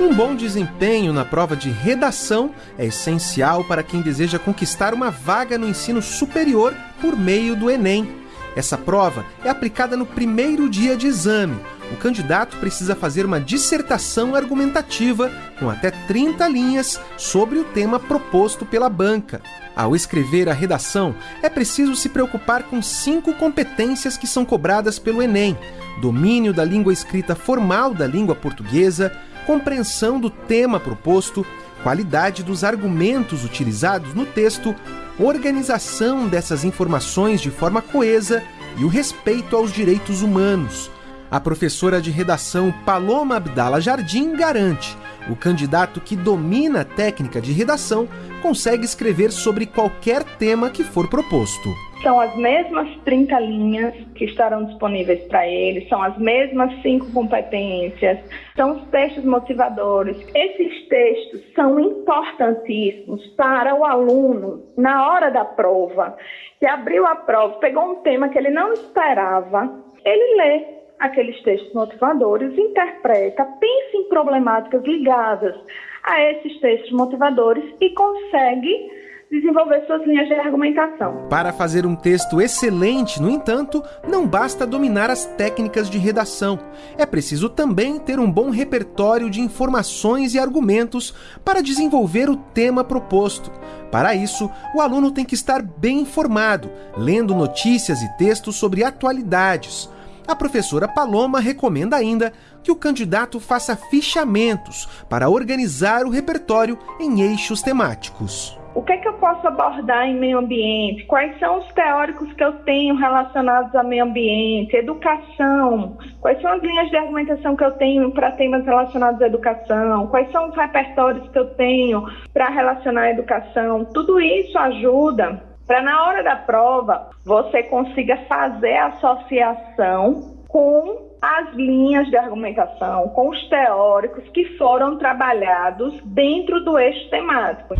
Um bom desempenho na prova de redação é essencial para quem deseja conquistar uma vaga no ensino superior por meio do Enem. Essa prova é aplicada no primeiro dia de exame. O candidato precisa fazer uma dissertação argumentativa com até 30 linhas sobre o tema proposto pela banca. Ao escrever a redação, é preciso se preocupar com cinco competências que são cobradas pelo Enem: domínio da língua escrita formal da língua portuguesa, compreensão do tema proposto, qualidade dos argumentos utilizados no texto, organização dessas informações de forma coesa e o respeito aos direitos humanos. A professora de redação Paloma Abdala Jardim garante: o candidato que domina a técnica de redação consegue escrever sobre qualquer tema que for proposto. São as mesmas 30 linhas que estarão disponíveis para ele, são as mesmas cinco competências, são os textos motivadores. Esses textos são importantíssimos para o aluno na hora da prova, que abriu a prova, pegou um tema que ele não esperava, ele lê aqueles textos motivadores, interpreta, pensa em problemáticas ligadas a esses textos motivadores e consegue desenvolver suas linhas de argumentação. Para fazer um texto excelente, no entanto, não basta dominar as técnicas de redação. É preciso também ter um bom repertório de informações e argumentos para desenvolver o tema proposto. Para isso, o aluno tem que estar bem informado, lendo notícias e textos sobre atualidades. A professora Paloma recomenda ainda que o candidato faça fichamentos para organizar o repertório em eixos temáticos. O que, é que eu posso abordar em meio ambiente? Quais são os teóricos que eu tenho relacionados a meio ambiente? Educação. Quais são as linhas de argumentação que eu tenho para temas relacionados à educação? Quais são os repertórios que eu tenho para relacionar a educação? Tudo isso ajuda para na hora da prova você consiga fazer associação com as linhas de argumentação, com os teóricos que foram trabalhados dentro do eixo temático.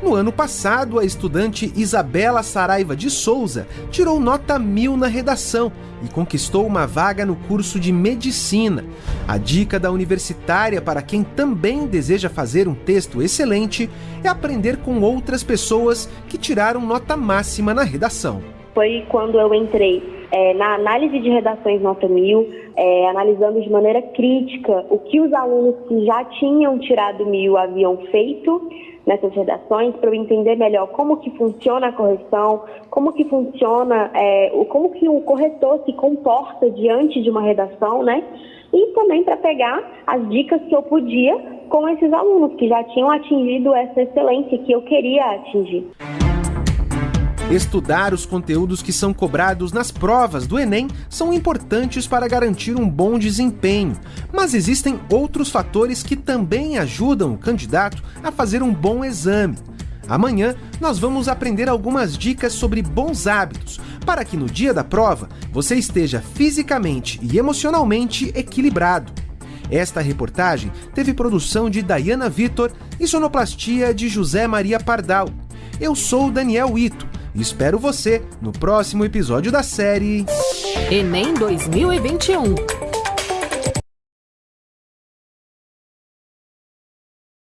No ano passado, a estudante Isabela Saraiva de Souza tirou nota mil na redação e conquistou uma vaga no curso de medicina. A dica da universitária para quem também deseja fazer um texto excelente é aprender com outras pessoas que tiraram nota máxima na redação. Foi quando eu entrei é, na análise de redações nota mil, é, analisando de maneira crítica o que os alunos que já tinham tirado mil haviam feito nessas redações para eu entender melhor como que funciona a correção, como que funciona, é, como que o corretor se comporta diante de uma redação, né? E também para pegar as dicas que eu podia com esses alunos que já tinham atingido essa excelência que eu queria atingir. Estudar os conteúdos que são cobrados nas provas do Enem são importantes para garantir um bom desempenho, mas existem outros fatores que também ajudam o candidato a fazer um bom exame. Amanhã nós vamos aprender algumas dicas sobre bons hábitos para que no dia da prova você esteja fisicamente e emocionalmente equilibrado. Esta reportagem teve produção de Dayana Vitor e sonoplastia de José Maria Pardal. Eu sou Daniel Ito espero você no próximo episódio da série Enem 2021.